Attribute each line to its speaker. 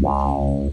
Speaker 1: Wow.